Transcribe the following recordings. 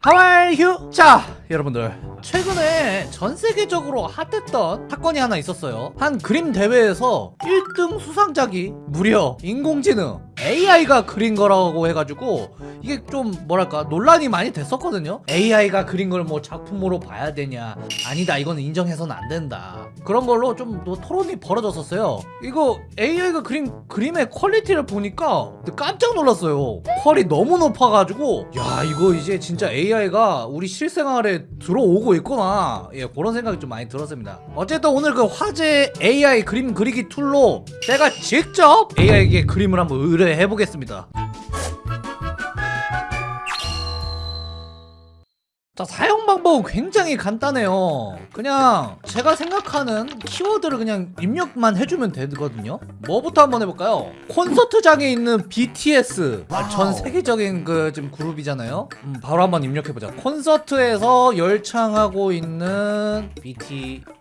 How are you 자 여러분들 최근에 전 세계적으로 핫했던 사건이 하나 있었어요. 한 그림 대회에서 1등 수상작이 무려 인공지능 AI가 그린 거라고 해가지고 이게 좀 뭐랄까 논란이 많이 됐었거든요. AI가 그린 걸 뭐 작품으로 봐야 되냐. 아니다 이건 인정해서는 안 된다. 그런 걸로 좀뭐 토론이 벌어졌었어요. 이거 AI가 그린 그림의 퀄리티를 보니까 깜짝 놀랐어요. 퀄이 너무 높아가지고 야 이거 이제 진짜 AI가 우리 실생활에 들어오고 있구나. 예 그런 생각이 좀 많이 들었습니다. 어쨌든 오늘 그 화제 AI 그림 그리기 툴로 제가 직접 AI에게 그림을 한번 의뢰해 보겠습니다 자 사용 방법은 굉장히 간단해요. 그냥 제가 생각하는 키워드를 그냥 입력만 해주면 되거든요. 뭐부터 한번 해볼까요? 콘서트장에 있는 BTS 아, 전 세계적인 그 지금 그룹이잖아요. 음, 바로 한번 입력해보자. 콘서트에서 열창하고 있는 BTS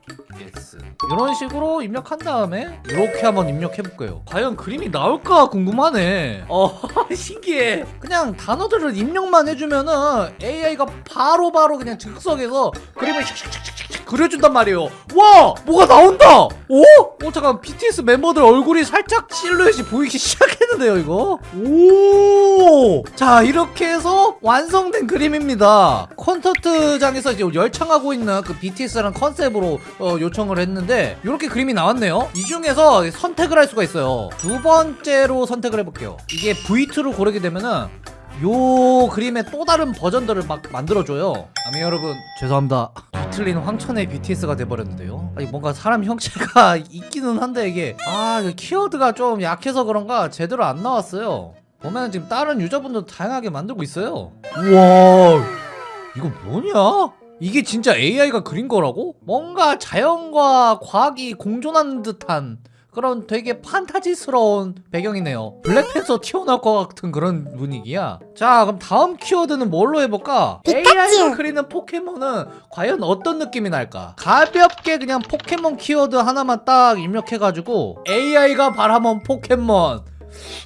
이런 식으로 입력한 다음에 이렇게 한번 입력해볼게요. 과연 그림이 나올까 궁금하네. 어 신기해. 그냥 단어들을 입력만 해주면은 AI가 바로바로 바로 그냥 즉석에서 그림을 샥샥샥샥 그려준단 말이에요. 와 뭐가 나온다! 오? 어 잠깐 BTS 멤버들 얼굴이 살짝 실루엣이 보이기 시작했는데요 이거? 오자 이렇게 해서 완성된 그림입니다. 콘서트장에서 이제 열창하고 있는 그 BTS라는 컨셉으로 어, 요청을 했는데 이렇게 그림이 나왔네요. 이 중에서 선택을 할 수가 있어요. 두 번째로 선택을 해볼게요. 이게 V2로 고르게 되면은 요 그림의 또 다른 버전들을 막 만들어줘요. 아미 여러분 죄송합니다. 뒤틀린 황천의 BTS가 돼버렸는데요. 아니 뭔가 사람 형체가 있기는 한데 이게 아 키워드가 좀 약해서 그런가 제대로 안 나왔어요. 보면 지금 다른 유저분도 다양하게 만들고 있어요. 우와! 이거 뭐냐? 이게 진짜 AI가 그린 거라고? 뭔가 자연과 과학이 공존하는 듯한 그런 되게 판타지스러운 배경이네요 블랙팬서 튀어나올 것 같은 그런 분위기야 자 그럼 다음 키워드는 뭘로 해볼까? AI가 그리는 포켓몬은 과연 어떤 느낌이 날까? 가볍게 그냥 포켓몬 키워드 하나만 딱 입력해가지고 AI가 바라본 포켓몬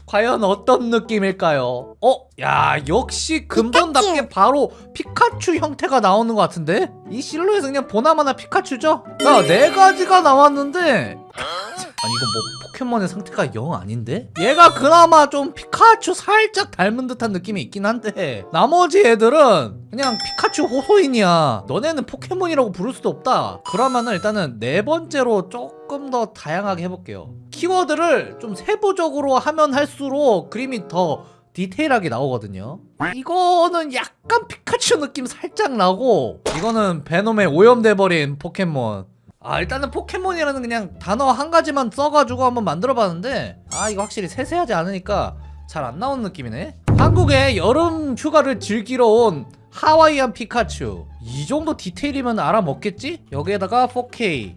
과연 어떤 느낌일까요? 어? 야 역시 근본답게 바로 피카츄 형태가 나오는 것 같은데? 이 실루엣은 그냥 보나마나 피카츄죠? 야 네 가지가 나왔는데 아니 이거 뭐 포켓몬의 상태가 영 아닌데? 얘가 그나마 좀 피카츄 살짝 닮은 듯한 느낌이 있긴 한데 나머지 애들은 그냥 피카츄 호소인이야 너네는 포켓몬이라고 부를 수도 없다 그러면은 일단은 네 번째로 조금 더 다양하게 해볼게요 키워드를 좀 세부적으로 하면 할수록 그림이 더 디테일하게 나오거든요. 이거는 약간 피카츄 느낌 살짝 나고 이거는 베놈에 오염돼버린 포켓몬. 아 일단은 포켓몬이라는 그냥 단어 한 가지만 써가지고 한번 만들어봤는데 아 이거 확실히 세세하지 않으니까 잘 안 나오는 느낌이네. 한국에 여름 휴가를 즐기러 온 하와이안 피카츄 이 정도 디테일이면 알아먹겠지? 여기에다가 4K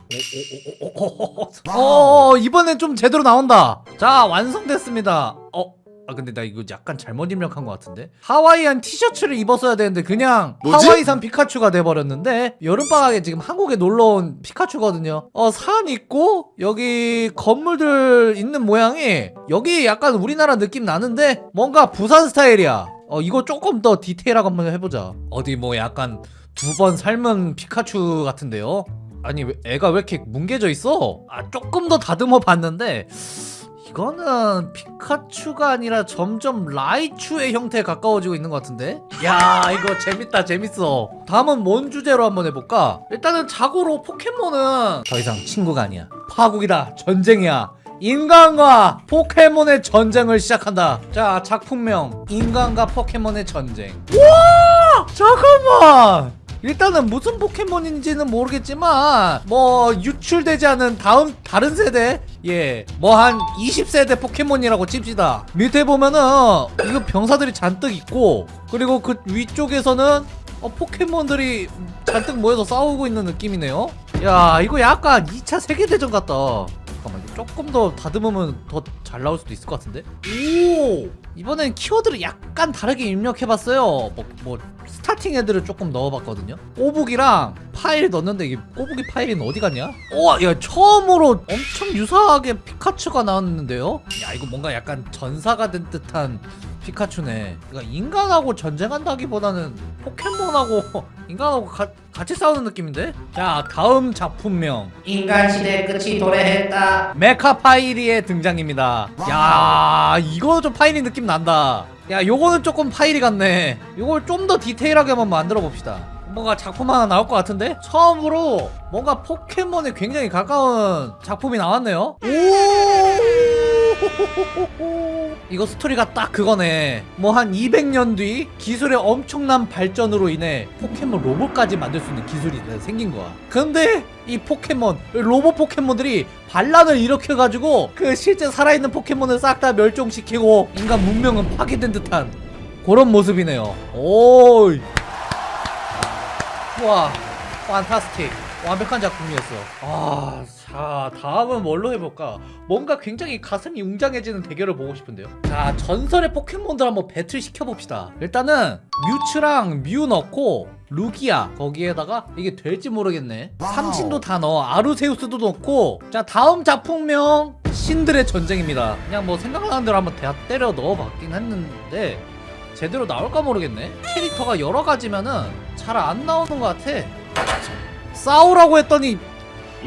어 이번엔 좀 제대로 나온다. 자 완성됐습니다. 어 아 근데 나 이거 약간 잘못 입력한 것 같은데? 하와이안 티셔츠를 입었어야 되는데 그냥 뭐지? 하와이산 피카츄가 돼버렸는데? 여름방학에 지금 한국에 놀러온 피카츄거든요. 어 산 있고 여기 건물들 있는 모양이 여기 약간 우리나라 느낌 나는데 뭔가 부산 스타일이야 어 이거 조금 더 디테일하게 한번 해보자. 어디 뭐 약간 두 번 삶은 피카츄 같은데요? 아니 왜- 애가 왜 이렇게 뭉개져 있어? 아 조금 더 다듬어 봤는데 이거는 피카츄가 아니라 점점 라이츄의 형태에 가까워지고 있는 것 같은데? 야 이거 재밌다 재밌어. 다음은 뭔 주제로 한번 해볼까? 일단은 자고로 포켓몬은 더 이상 친구가 아니야. 파국이다 전쟁이야 인간과 포켓몬의 전쟁을 시작한다. 자 작품명. 인간과 포켓몬의 전쟁. 와! 잠깐만! 일단은 무슨 포켓몬인지는 모르겠지만 뭐 유출되지 않은 다음 다른 세대? 예 뭐 한 20세대 포켓몬이라고 칩시다. 밑에 보면은 이거 병사들이 잔뜩 있고 그리고 그 위쪽에서는 어, 포켓몬들이 잔뜩 모여서 싸우고 있는 느낌이네요. 야 이거 약간 2차 세계대전 같다 잠깐만 이거 조금 더 다듬으면 더 잘 나올 수도 있을 것 같은데? 오! 이번엔 키워드를 약간 다르게 입력해봤어요. 뭐, 뭐 starting 애들을 조금 넣어봤거든요. 꼬부기랑 파이리 넣었는데 이게 꼬부기 파이리는 어디 갔냐? 우와 야 처음으로 엄청 유사하게 피카츄가 나왔는데요? 야 이거 뭔가 약간 전사가 된 듯한 피카츄네. 그러니까 인간하고 전쟁한다기보다는 포켓몬하고 인간하고 가- 같이 싸우는 느낌인데? 자 다음 작품명. 인간 시대 끝이 도래했다. 메카파이리의 등장입니다. 야 이거 좀 파이리 느낌 난다. 야 요거는 조금 파이리 같네. 요걸 좀 더 디테일하게 한번 만들어 봅시다. 뭔가 작품 하나 나올 것 같은데? 처음으로 뭔가 포켓몬에 굉장히 가까운 작품이 나왔네요. 오 이거 스토리가 딱 그거네. 뭐 한 200년 뒤 기술의 엄청난 발전으로 인해 포켓몬 로봇까지 만들 수 있는 기술이 생긴 거야. 근데 이 포켓몬 로봇 포켓몬들이 반란을 일으켜가지고 그 실제 살아있는 포켓몬을 싹 다 멸종시키고 인간 문명은 파괴된 듯한 그런 모습이네요. 오이. 와 판타스틱 완벽한 작품이었어. 아, 자 다음은 뭘로 해볼까? 뭔가 굉장히 가슴이 웅장해지는 대결을 보고 싶은데요. 자 전설의 포켓몬들 한번 배틀 시켜봅시다. 일단은 뮤츠랑 뮤 넣고 루기아 거기에다가 이게 될지 모르겠네. 삼신도 다 넣어. 아루세우스도 넣고. 자 다음 작품명 신들의 전쟁입니다. 그냥 뭐 생각나는 대로 한번 다 때려 넣어봤긴 했는데 제대로 나올까 모르겠네. 캐릭터가 여러 가지면은 잘 안 나오는 것 같아 싸우라고 했더니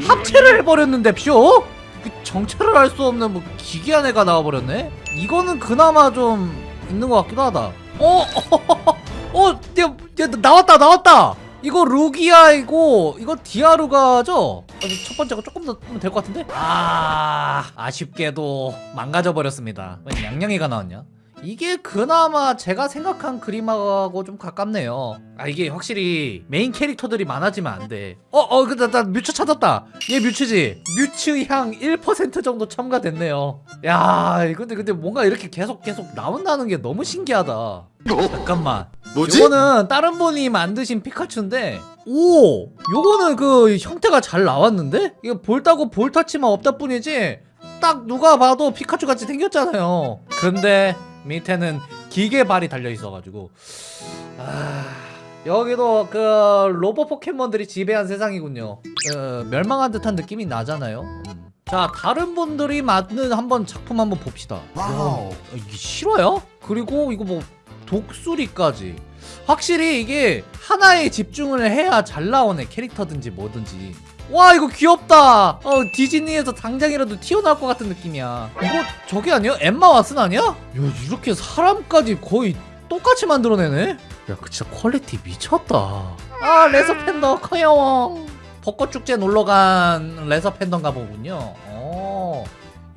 합체를 해버렸는데 표? 그 정체를 알 수 없는 뭐 기괴한 애가 나와버렸네 이거는 그나마 좀 있는 것 같기도 하다 어? 어? 야, 야 나왔다 나왔다 이거 루기아이고 이거 디아루가죠? 어, 첫 번째가 조금 더 될 것 같은데? 아 아쉽게도 망가져 버렸습니다 왜 양양이가 나왔냐? 이게 그나마 제가 생각한 그림하고 좀 가깝네요. 아 이게 확실히 메인 캐릭터들이 많아지면 안돼. 어어 근데 나 뮤츠 찾았다. 얘 뮤츠지. 뮤츠 향 1% 정도 첨가됐네요. 야 근데 근데 뭔가 이렇게 계속 계속 나온다는 게 너무 신기하다. 잠깐만. 뭐지? 요거는 다른 분이 만드신 피카츄인데 오! 요거는 그 형태가 잘 나왔는데? 이거 볼따고 볼터치만 없다 뿐이지 딱 누가 봐도 피카츄 같이 생겼잖아요. 근데 밑에는 기계발이 달려 있어가지고 아 여기도 그 로봇 포켓몬들이 지배한 세상이군요 어, 멸망한 듯한 느낌이 나잖아요 음. 자 다른 분들이 만든 한번 작품 한번 봅시다 wow. 야, 이게 실화야? 그리고 이거 뭐 독수리까지 확실히 이게 하나에 집중을 해야 잘 나오네 캐릭터든지 뭐든지. 와 이거 귀엽다. 어 디즈니에서 당장이라도 튀어나올 것 같은 느낌이야. 이거 저게 아니야? 엠마 왓슨 아니야? 야 이렇게 사람까지 거의 똑같이 만들어내네? 야 그 진짜 퀄리티 미쳤다. 아 레서 팬더 커요 벚꽃 축제 놀러간 레서 팬더인가 보군요. 어.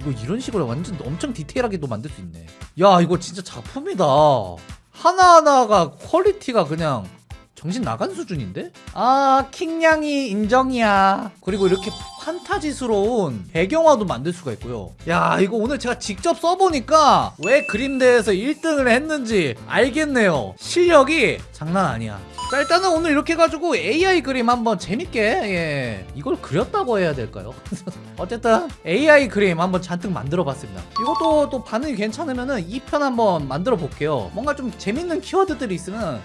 이거 이런 식으로 완전 엄청 디테일하게도 만들 수 있네. 야 이거 진짜 작품이다 하나하나가 퀄리티가 그냥 정신 나간 수준인데? 아 킹냥이 인정이야. 그리고 이렇게 판타지스러운 배경화도 만들 수가 있고요. 야 이거 오늘 제가 직접 써보니까 왜 그림대에서 1등을 했는지 알겠네요. 실력이 장난 아니야. 자 일단은 오늘 이렇게 해가지고 AI 그림 한번 재밌게 예. 이걸 그렸다고 해야 될까요? 어쨌든 AI 그림 한번 잔뜩 만들어 봤습니다. 이것도 또 반응이 괜찮으면 은 2편 한번 만들어 볼게요. 뭔가 좀 재밌는 키워드들이 있으면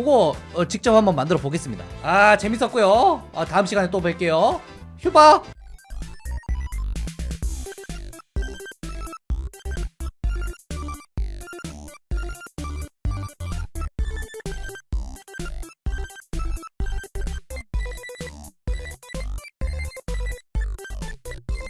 그거 어, 직접 한번 만들어 보겠습니다. 아 재밌었고요. 아, 다음 시간에 또 뵐게요. 휴바